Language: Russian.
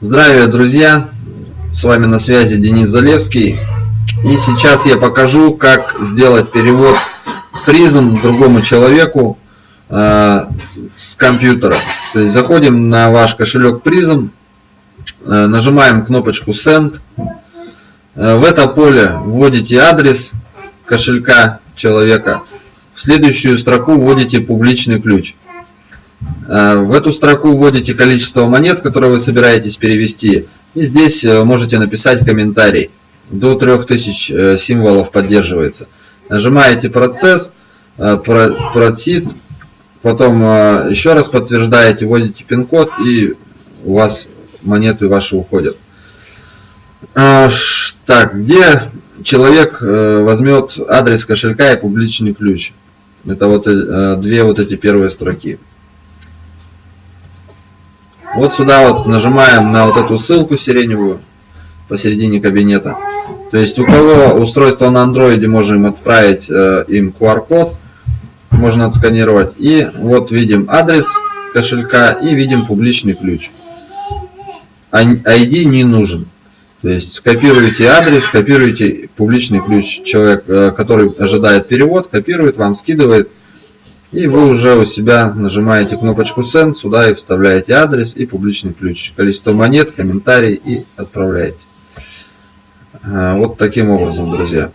Здравия, друзья! С вами на связи Денис Залевский. И сейчас я покажу, как сделать перевод призм другому человеку э, с компьютера. То есть заходим на ваш кошелек призм, э, нажимаем кнопочку Send. Э, в это поле вводите адрес кошелька человека. В следующую строку вводите публичный ключ. Э, в эту строку вводите количество монет, которые вы собираетесь перевести. И здесь э, можете написать комментарий. До 3000 э, символов поддерживается. Нажимаете процесс, просит, потом еще раз подтверждаете, вводите пин-код и у вас монеты ваши уходят. Так, где человек возьмет адрес кошелька и публичный ключ? Это вот две вот эти первые строки. Вот сюда вот нажимаем на вот эту ссылку сиреневую посередине кабинета. То есть у кого устройство на андроиде можем отправить э, им QR-код, можно отсканировать. И вот видим адрес кошелька и видим публичный ключ. ID не нужен. То есть копируете адрес, копируете публичный ключ. Человек, э, который ожидает перевод, копирует, вам скидывает. И вы уже у себя нажимаете кнопочку Send, сюда и вставляете адрес и публичный ключ, количество монет, комментарий и отправляете. А, вот таким образом, друзья.